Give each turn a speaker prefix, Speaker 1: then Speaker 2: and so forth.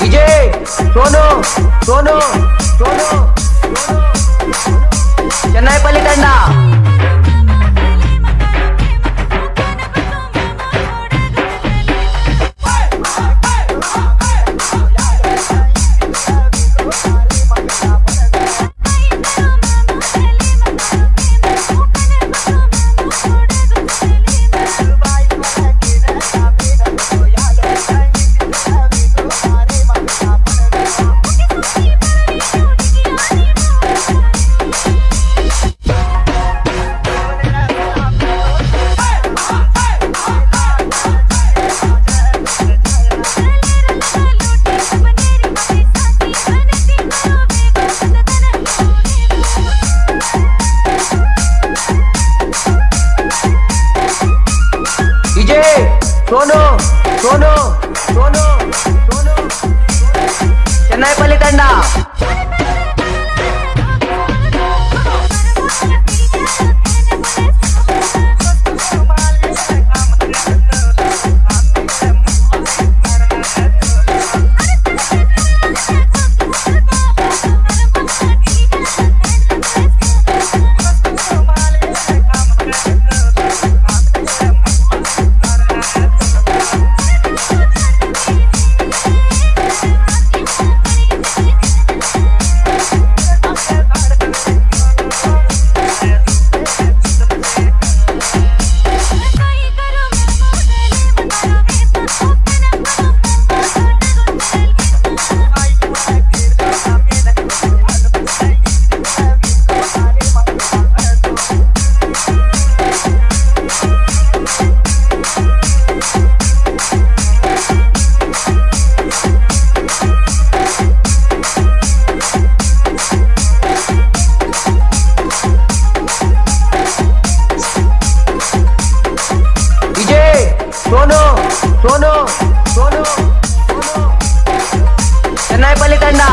Speaker 1: DJ, sono, sono, sono, sono. Chennai Palitanda. Sonu ಸೋನು ಸೋನು ಸೋನು. ಚೆನ್ನೈ ಪಲ್ಲಿ ತಂಡ. सोनो सोनो चेन्नई पल्ली कंडा